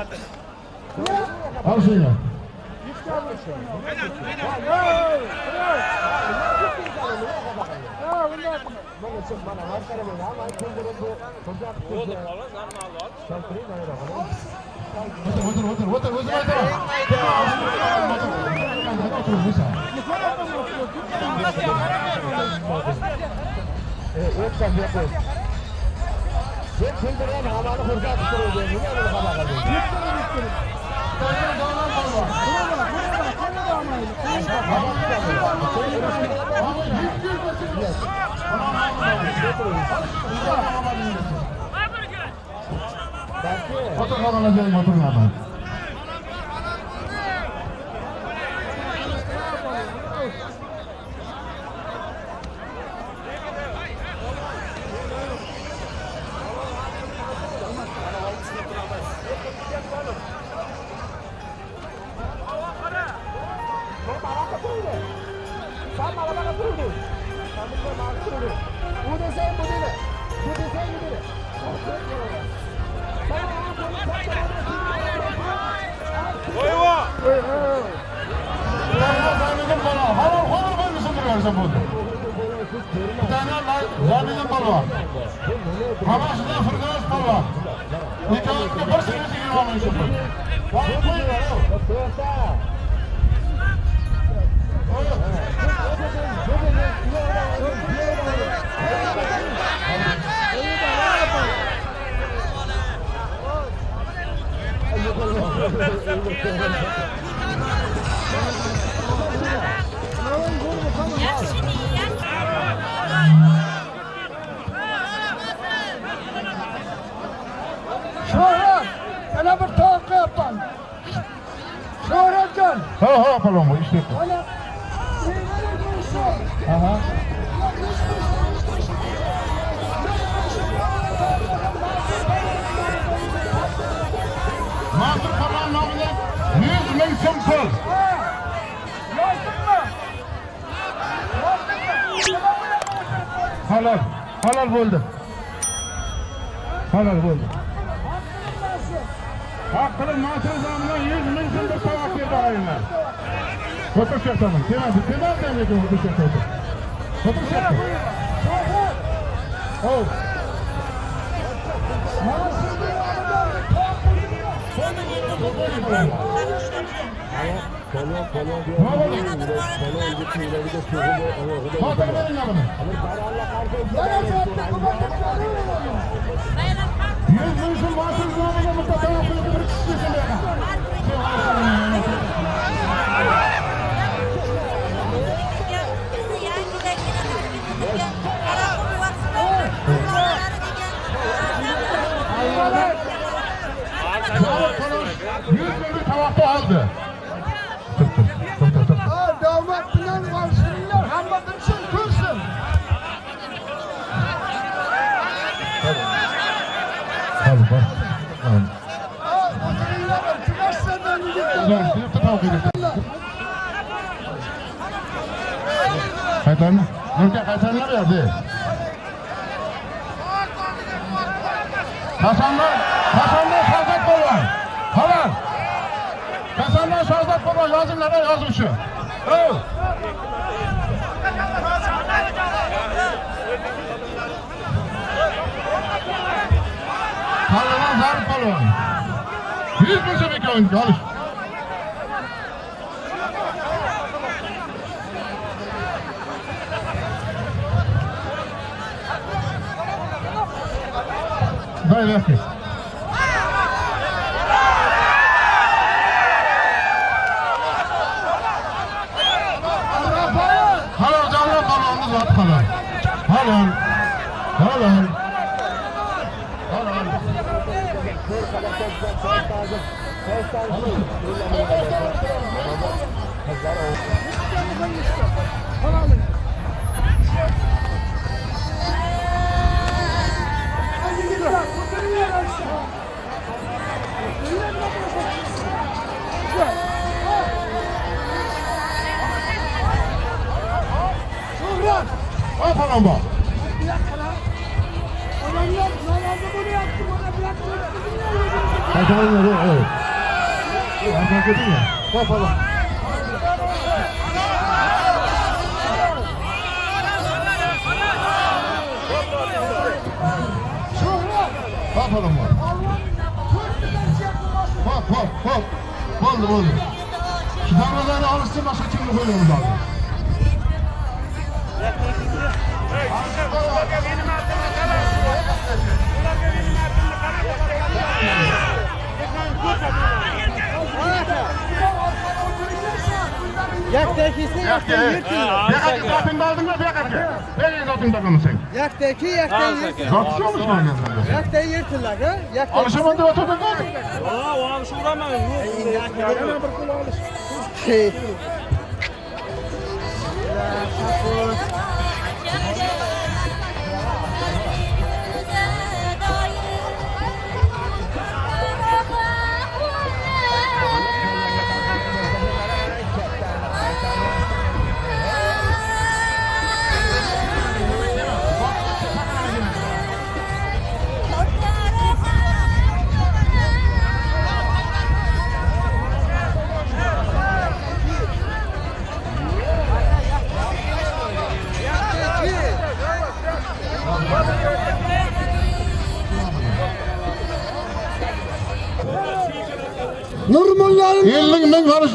Alzinho. O'tir, o'tir, o'tir, o'zim aytaman. O'tir, o'tir, o'tir. Sen kulduran havani ko'rsatib turuvding. Nega buni xabar qilding? Fotoğraflarla ben oturmadım. going on. Şertanım. Temel, temel demedi otur şertanım. Otur şertanım. Şöhret, Oh. nasıl bir arada bir tavuklu gidiyor? Hatta verin adamı. Zaten kubatlıkları oluyor. Yüz vuruşun mahsur zamına mutlaka yapıldı. Bir kişisin be. Aldı. Tık tık tık tık tık. Ha, damat bilen varsınlar, hamma bilsin, kılsın. Hadi bak. Tamam. Ha, oturuyla bak, çıkarsan verir. Kaytan. Nurka kaytanlar verdi. Hasanlar, Hasanlar Ammo yozuvlarda shu Pallavon zarb palvon 100 bo'lsa bekon olish. Very. Halal. Halal. Halal. Halalım. Hadi git lan, oturuyor bıraktı. Bizim ne yapıyorsun? Aytalan ya, evet. Kapalı. Kapalı mı? Hop hop hop. Oldu oldu. Şu davranışları alışsın başka kimlik koyuyoruz abi. Yak tekisi, yak Yak ye. yırtın. Bir kaçı Yaktakisini yakdan yirting. Yaqatga zotingni oldingmi bu yaqatga? Bering zotingni topamisan. Yaktaki yakdan yirting. Zotishamiz mana sanda. Yakdan yirtinglar, ha? Yakdan. Olishaman deb o'tirdim. Ha, olish uraman. Yo'q. Yana bir qo'l olish.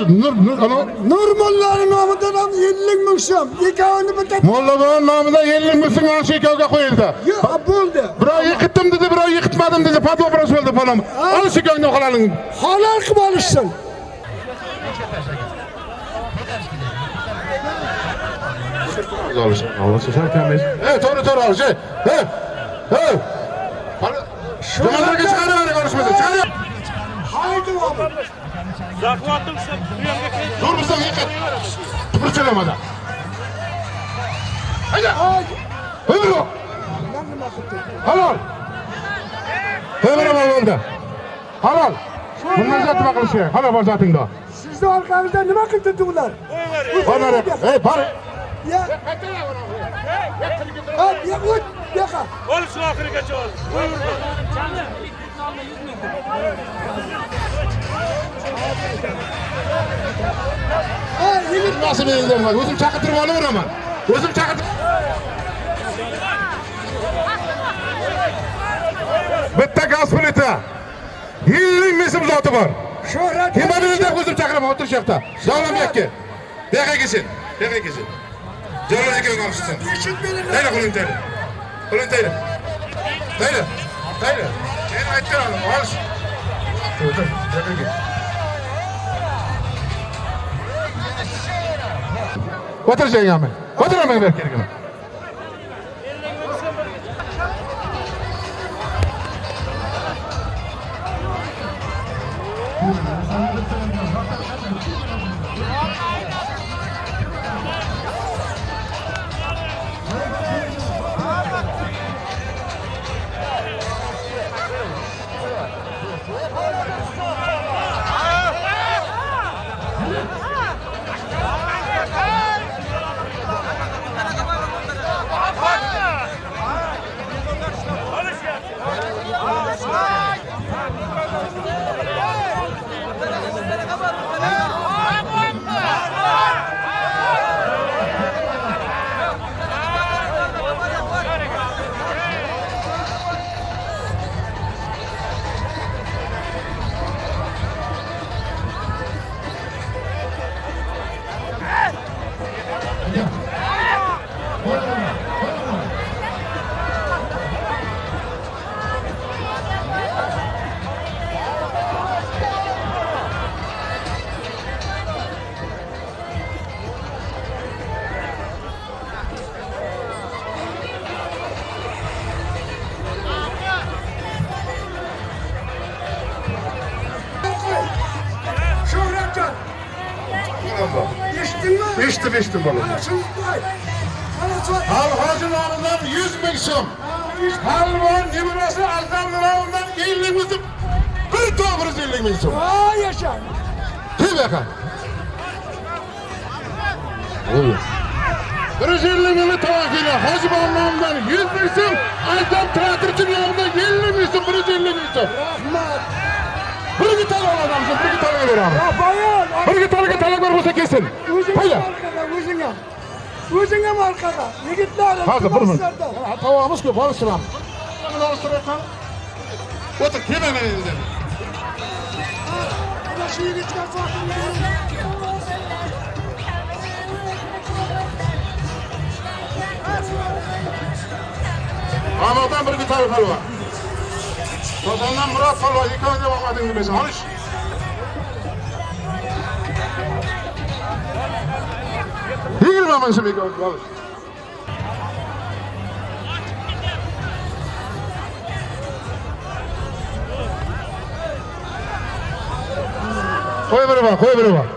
Nur, nur, ano? Nurmullah'ın namıdan 50 bin şam. Yekavını bir tek Molla babam namında ellik misin an şekavga koyuldu. ya buldu. Biro yıkıttım dedi, biro yıkıtmadım dedi. Fatma burası oldu falan. Al şekavını kalalım. Halal kım alışsın. Allah'sı sen temiz. Evet, doğru doğru al şey. He. He. Cumhurbaşkanı çıkarıyor konuşması. Çıkarıyor. Haydi oğlum. захватывшим Durmasang yiqit. Tupurchalamadan. Hayda. Buyurun. Halol. Buyurun o'g'linda. Halol. Bunlarga nima qilish kerak? Qana borzatingda. Sizni orqangizda nima qildi ular? Qo'ylar. Ey, bor. Ya. Qaytaraveraman. Ya, o't, yaqa. Bo'lish oxirigacha ol. Buyurun. Jami, 100 ming. yigirmasi belgilangan o'zim chaqirtirib olaveraman o'zim chaqirtirib bitta gaz plita yillik mesib zoti bor shuhrat himobilida o'zim chaqiraman o'tir shu yoqda davlam yakka bu yoqqa kelsin bu yoqqa kelsin jalol aka olishsin tayla qo'lini tayla qo'lini tayla tayla tayla keyin aytgan olish bu yoqqa kel Otur sen yağmur. Otur Halvan ibrası azam namından elli bin sum. Bir bin sum. Aa yaşa. Tüy be kan. Oluyor. Bir elli bin tavakıyla hacı namından yüz bin sum. Azam trakırcı namından elli bin sum. Bir elli bin sum. Rahmat. adamsın. Bir tane ver abi. Ya bayan. Bir iki tane talak ver olsa kesin. O'zingga O'zingga. O'zingga arkada. Yigitlar, Hadi iltimoslarda. Ha, Tavamız köp alıştıram. Bunu alıştırırsan. Otur hemen elinde. Ana şu yigitlar farkında. Ahmet'ten bir gitar var. Ozan'dan Murat. İki önce bakmadın gibi. Alış. Vamos, meus amigos, vamos. Foi, Bruno, foi, Bruno.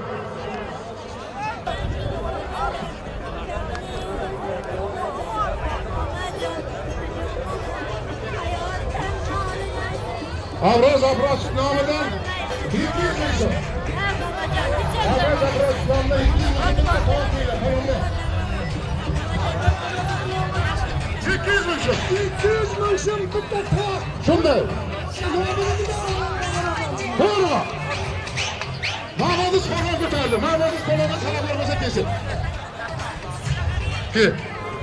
Ki.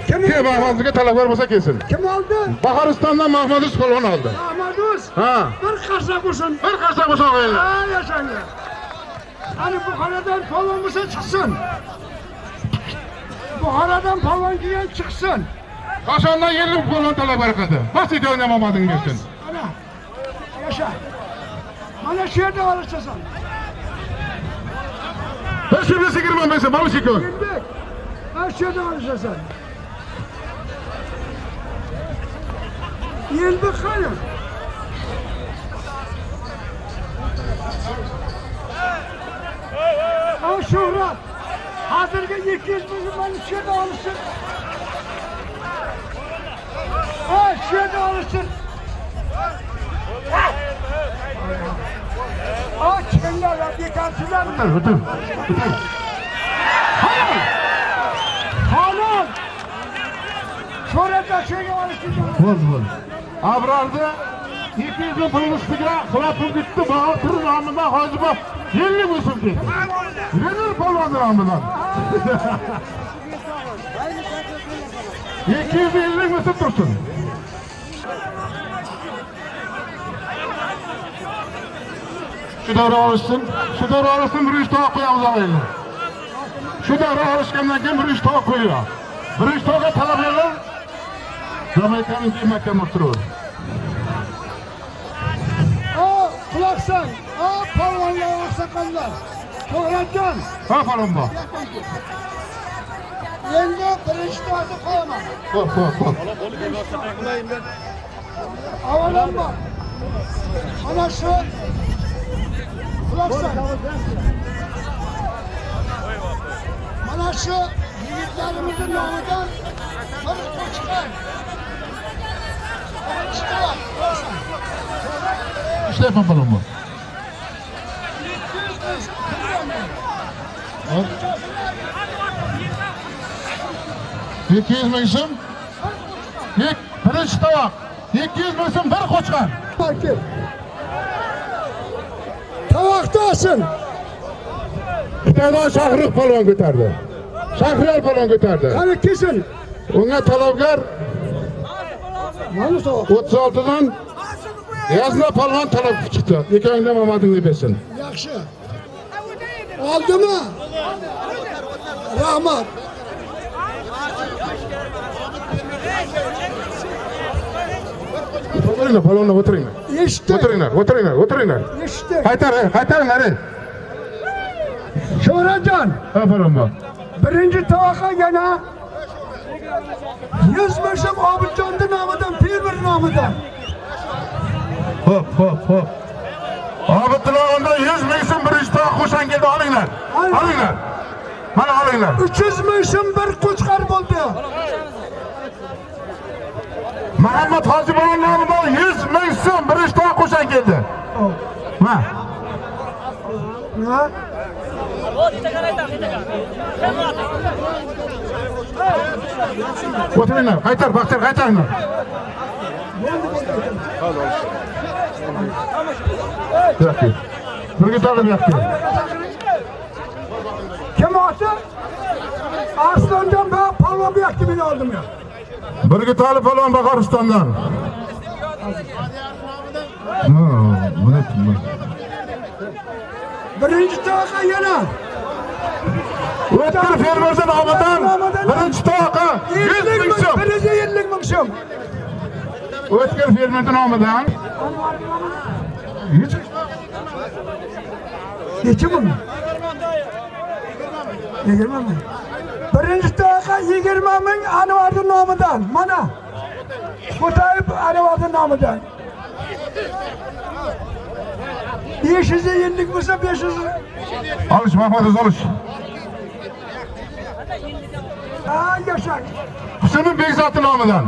Kim Ki Mahmud'u talak vermese kesin. Kim oldu? Baharistan'dan Mahmud'u kolon aldı. Ahmaduz. Ha. Bir qarsa bo'lsin. Bir kaçta bu sonra Ha yaşanga. Hani Buxorodan polvon bo'lsa chiqsin. Buxorodan polvon kelgan chiqsin. Kaşandan yerli kolon talak bereketi. Basit oynamamadın kesin. Ana. Yaşa. Mana shu yerda olishasan. Ben şimdi girmem mesela balı çıkıyor. Yelbek. Mana shu yerda olishasan. Yelbek qani? Ha Shuhrat. Hozirgi 200 ming mana shu yerda olishsin. Ha shu yerda olishsin. Ha kimlar ya bekarsizlar. Bitir bitir. Bitir. Halal. Halal. Şöhrete şöyle vur. Abrardı. 200 bin pulun üstüne kulakım gitti. Bahatır namından hacıma 50 musun gitti. Verir polon namından. 250 musun dursun. Şu devre alışsın. Şu devre alışsın bir üç tavuk koyamız alayla. Şu devre alışkandan kim bir üç tavuk koyuyor. Bir üç tavuğa talep verir. Jamaika'nın kıymetli oturuyor. Aa kulaksan. Aa palvanlar, aksakallar. Şöhretcan. Ha falan bak. Yenge birinci tahtı koyamam. Bak bak bak. Havalan bak. Ana şu. Kulaksan. Mana şu yigitlerimizin nomidan bir koçkan. Stefan balon bor. Hop. 200 ming so'm. Bir birinchi tovoq. 200 ming so'm bir qo'chqan. Tovoqda olsin. Xitoydan Shahrux palvon ko'tardi. Shahriyar palvon ko'tardi. Qani kelsin. Unga talabgar o'ttiz oltidan yasna polvon talab chiqdi. Ekangda omadingni bersin? Yaxshi. Oldimi? Rahmat. O'tiringlar polvonlar o'tiringlar. Eshitdi. O'tiringlar o'tiringlar o'tiringlar. Eshitdi. Qaytar qaytaringlar shohratjon ha parambo birinchi tovoqqa yana yuz mashab obidjonni nomidan fermer nomidan ho'p ho'p ho'p. Obidilla unda yuz ming so'm birinchi to'q keldi olinglar olinglar mana olinglar uch yuz ming so'm bir qo'chqar bo'ldi muhammad hojiboyev nomidan yuz ming so'm birinchi to'q qo'shangildi mana な o'tiringlar qaytar baxtiyor qaytaringlar. Birga tarlab yapti kim oti arslonjon va palvon buyapti meni oldimga birga talib palvon bahor buni birinchi toqa yana Vatan fermerzi nomidan birinchi toqa 100 ming so'm. bir yuz ellik ming so'm. O'tkir fermerni nomidan nechi ming? 20 ming. Birinchi toqa 20 ming anvarni nomidan. Mana Qo'tayev anvarni nomidan. 500 yillik bo'lsa 500 Alış Mahmud alış. ha yaşak. Hüseyin Bekzat'ın nomidan.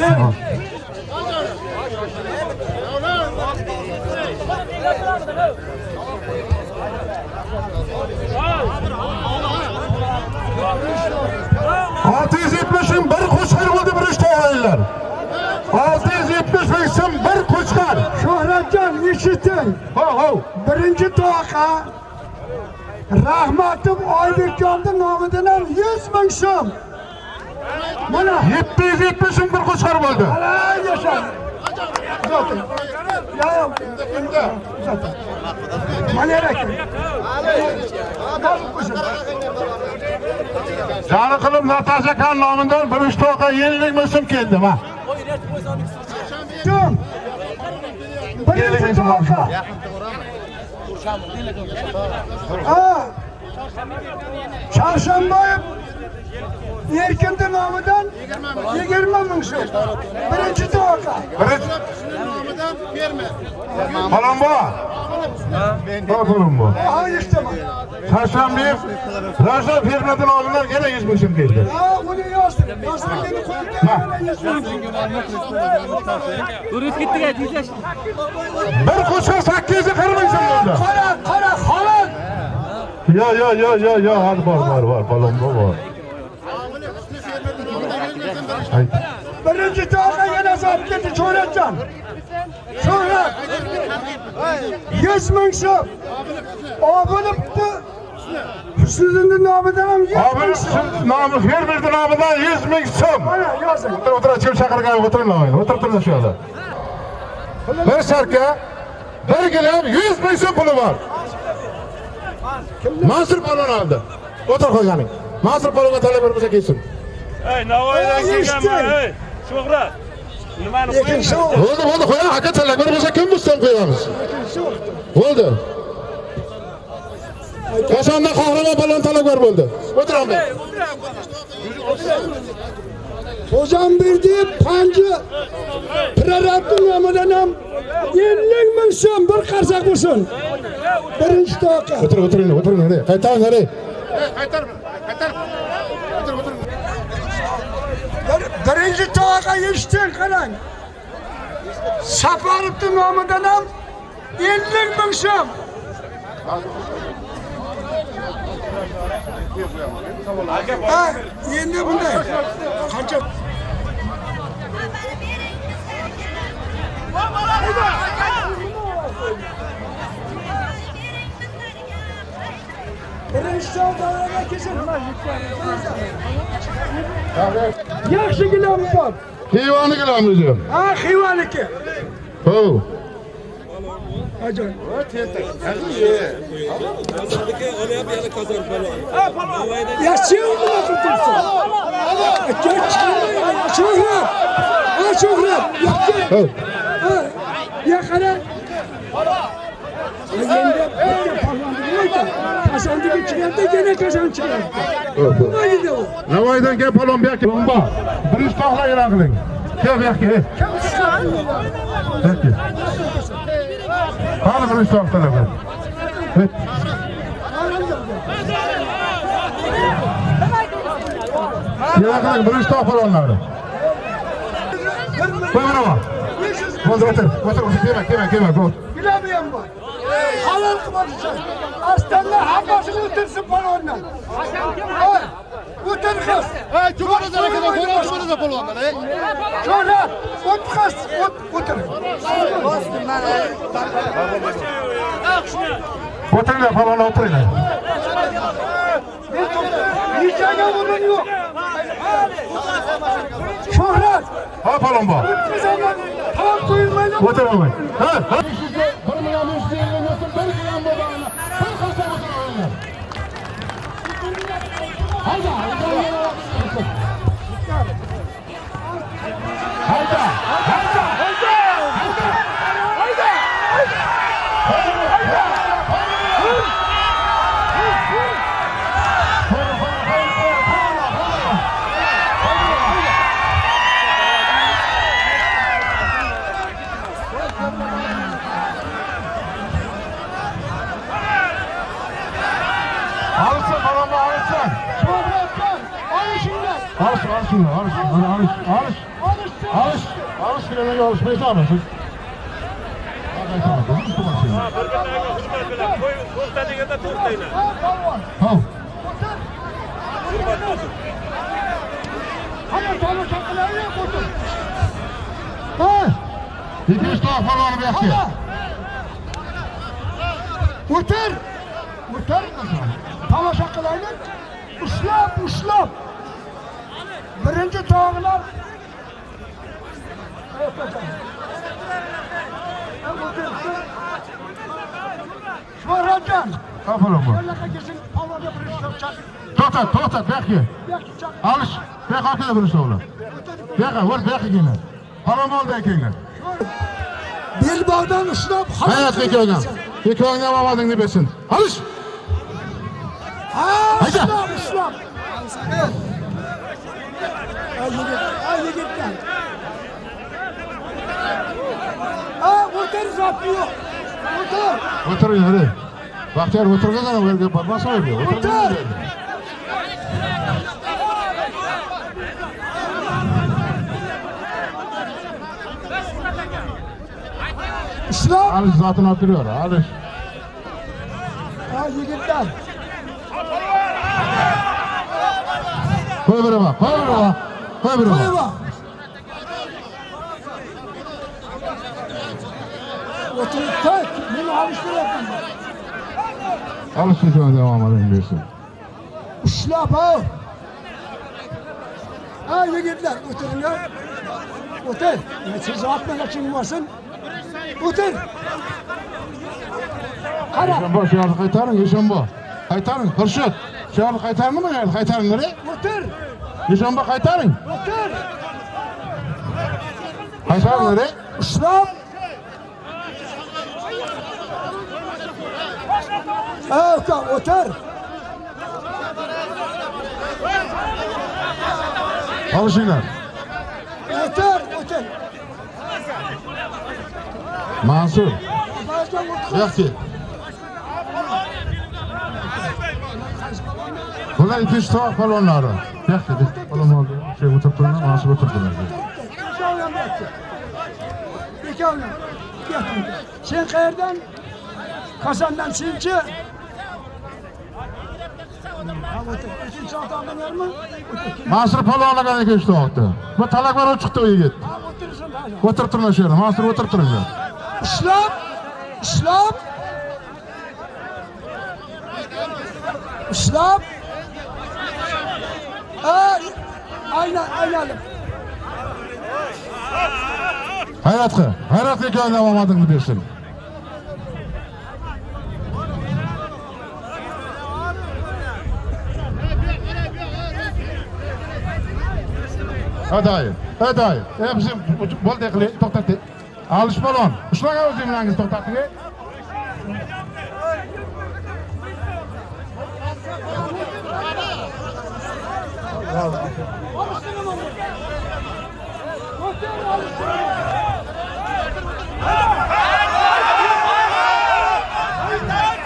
Ne? Altı yüz yetmiş bin bir koçkar oldu bir işte olaylar. Altı yüz yetmiş bir koçkar. Shuhratjon eshiting. Ho ho. Birinchi toqa Rahmatim Oybekjonning nomidan ham 100 ming so'm. Mana Yetti yüz yetmiş bin bir koçkar oldu. Ala yaşa. Uzatin. Ya ya. Nasıl kuşun? Canı kılım Natasha Kan nomidan bir üç to'qa yenilik bin so'm keldi ha. يا حمد غرام آه. Çarşambayı Erkin'in nomidan 20 ming so'm. Birinchi toqa. Birinchi. Falon bu. Ha falon bu. Ha işte bak. Taşlanmayıp Raja firmadan nomidan gene yüz bin so'm keldi. Ha bunu yazdım. Yazdım beni koydum. Durib ketdik diyeceğiz. Bir kırk bin so'm oldu. Kara kara. Ya ya ya ya ya var var var falon bu var. Ay. Birinci toqa yana zap ketdi Çoğratcan. Çoğrat. Yüz ming so'm. Obulibdi. Husniddinning nomidan ham 100 Abi ming so'm. siz namı fermerdi nomidan yüz bin so'm. Mana yozing. Otur otur kim chaqirgan o'tiring lavayni o'tirtirlar shu yoqda. Bir sharka bir gilam yüz ming so'm puli bor. Mansur palon oldi. O'tir qo'yganing. Mansur palonga talab bo'lsa kelsin. Ey, Navoiydan kelganman, ey. Shuhrat. Nimani qo'ying? Bo'ldi bo'ldi qo'ying aka talab bo'lsa kim bustan qo'yamiz. Bo'ldi. Qachonda qahramon palon talabgor bo'ldi. O'tiraman. Hocam berdi pancı ham 50 ming so'm bir qarsak bo'lsin. Birinchi toqa. O'tir o'tiring o'tiring hadi. Qaytaring hadi. Bir- Birinchi toqa eshitding qarang. Safarovning nomidan ham 50 ming so'm. Ha, endi bunday. Qancha? Yaxshi gilam bor. Heyvoni qilamiz diyor. Ha, Xivaniki. Ho. Ajoyib. Yaxshi nima qilibsan? Shuhrat. Ha, Shuhrat. Yaxshi. Ho. Ha, ya qara. Endi bitta pahlavonni aytdim. Qasandagi chiqardi, yana qasan chiqardi. Nima edi u? Navoiydan gap palon bu yoqqa. Bomba. Birinchi to'xla e'lon qiling. Kel bu yoqqa. ey. Peki. Talab. Hey. E'lon qiling birinchi to'xla palonlarni. Qo'y mana bu. bo'ldi o'tir o'tir o'tir kelma kelma kelma bilami ham bor halol qilmoq uchun ostonda hammasi o'tirsin polvondan o'tir qiz cho'ra o't qiz o'tir o'tiringlar polvonlar o'tiringlar Niçene bunun yok. Şöhret. Ha palon bor. Tam duyulmayla. O'tiraman. Ha, ha. Bir million besh yuz ellik olishmay jonisiz ha bir bittaga hujmat bilan to'xta deganda to'xtanglar hop hamma tomosha qilaverib o'tir ha ikkinchi tomonga olib yaxshi o'tir o'tir tomosha qilinglar ushlab ushlab birinchi tog'lar to'xtat, bu yakıyor. Yo'qki chaqir. Alış, yakıyor arkada bir usta oğlum. Bu yakıyor, vur, bu yakıyor yine. Falan oldu yakıyorlar. Belbog'dan ushlab, Hayat yakıyorlar. Yakıyorlar mamadını besin. Alış. Ha, ushlab, ushlab. Ay yigit, ay yigitlar. Ha, o'tir zotli yo'q. O'tir. Oturun hadi. Bahtiyar oturgan adam verge bakmasa öyle. Otur. Ushlab. Alış zatını oturuyor. Alış. Ha, yigitlar. Koy bir bak, koy bir bak. Koy Qo'yib bak. O'tirib tek, meni olishtiryapman. Alış yakıyorlar devam edin besin. Ushlab ha. Ha, yigitlar, o'tiringlar. O'tir. Siz otmaga chingmasin. O'tir. Qara. Yaşanbo, şu yarı kaytarın, Yaşanbo. Kaytarın, Hırşıt. Şu yarı kaytarın mı yani? Kaytarın nereye? O'tir. Yaşanbo kaytarın. O'tir. Nereye? Ushlab. Uka, o'tir. Alışınlar. O'tir, o'tir. Mansur. Yakti. Bunlar iki üç balonları. Yakti. Balon oldu. Şey oturttuğunda Mansur oturttular. Sen qayerdan? Qozondan senchi? mansur polvonlardan kechdi vaqtda bu talakbaron chiqdi u yigit o'tirib turma shu yerda mansur o'tirib turinglar ishlab. Ishlab. ushlab aynan aylanib hayrat qil hayrat omadingni bersin. Aday, aday. Hepsi bo'ldi qilay, to'xtatdi. Alish balon. Ushlagan o'zingiz bilan to'xtatdi.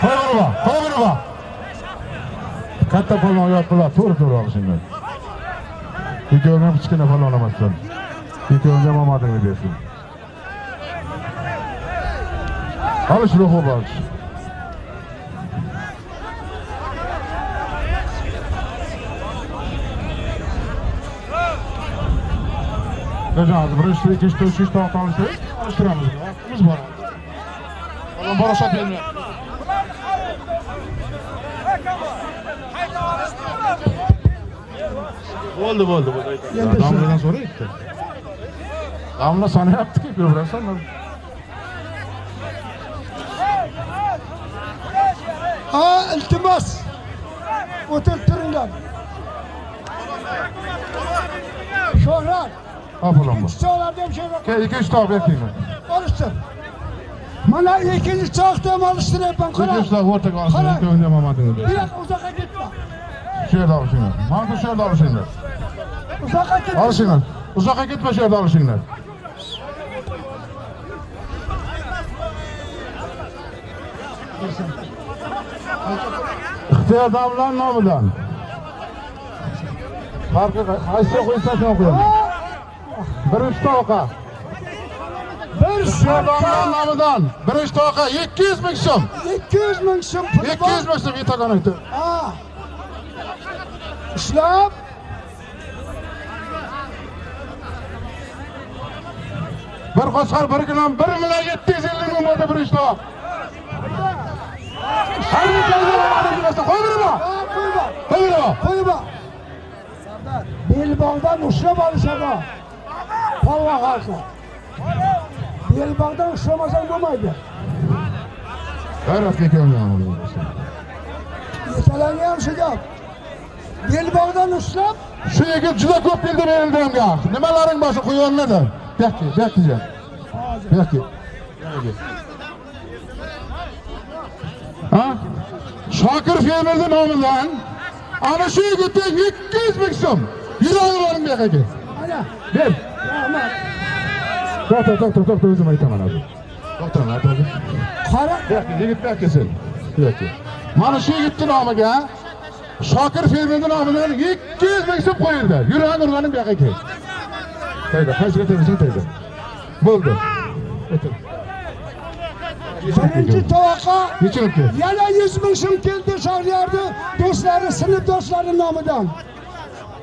Qo'y buni, qo'y buni. Katta balon yotdilar, to'g'ri to'g'ri olishinglar. ikkovidan ham kichkina palla olamasdan ikkoviga ham omadini bersin olish ruhi bor Hocam birinchi, ikkinchi, uchinchi tomoq olishtiramiz. Olishtiramiz. Vaqtimiz bor. Bora shot bermayapti. bo'ldi bo'ldi endi domladan so'rayapti bitta domla sonayapti ko'proq sonadi ha iltimos o'tirib turinglar shohrat ikkinchi choqlarda ham choq bertinglar olishtir mana ikkinchi choqda ham olishtiryapman qarang ikki uch o'rtaga olsin o'ynamamadingiz bu yoqqa uzoqqa ketma Şöyle alışınlar. Hankı şöyle alışınlar. Uzaka gitme. Alışınlar. Uzaka gitme şöyle alışınlar. İhtiyar damlan namıdan. Farkı kaysa koysa sen okuyalım. Birinci toka. Bir İhtiyar damlan namıdan. Birinci toka 200 bin so'm. 200 bin pul 200 var. bin so'm itakan aytdi. Ha. شلون؟ بر خسر بر گنام بر ملا 750 مود بر شلون. هر جلد مارد بس خوب بر با خوب بر با خوب بر با سردار بیل باغدان اشرب آل شما پالوا خاصه بیل باغدان اشرب آسان بمائد هر افتی که اونجا آمده بسید یه سلانی هم شجاب Belbağdan uçlam. Shu yigit juda ko'p bildi berildirimga. Nimalaring boshi quyonladi. Bekki, bekkijan. Bekki. Ha? Shokir Femirni nomidan ana shu yigitga 200 ming so'm. Yuragi boring bu yoqqa. Ber. Rahmat. To'xta, to'xta, to'xta, o'zim aytaman hozir. To'xtama, to'xta. Kara. Bekki, yigit bekkisin. Bekki. Mana shu yigitni nomiga shokir fermerni nomidan ikki yuz ming so'm qo'yildi. Yurg'an urg'anim bu yoqqa kel tayda qaysiga tegsang tayda bo'ldi. Birinchi to'qa. yana 100 ming so'm keldi shoryarni do'stlari sinfdoshlari nomidan.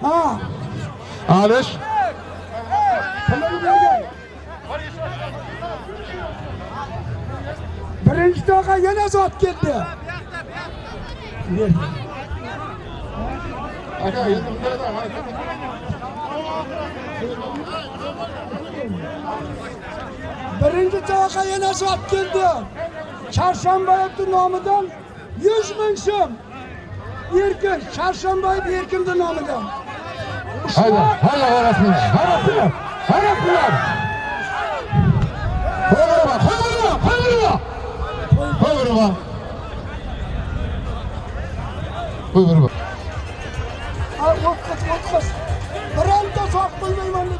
Ha. Alish birinchi to'qa yana zot keldi. Birinci tavaka yana zat geldi. Çarşamba yaptı namıdan. Yüz bin sım. Erkin. Çarşamba yaptı Erkin'de namıdan. Hayda, hayda harasınlar. Harasınlar. Harasınlar. Koyurma, koyurma, koyurma. Koyurma. Koyurma. وقف وقف برانتا صاحب الميمون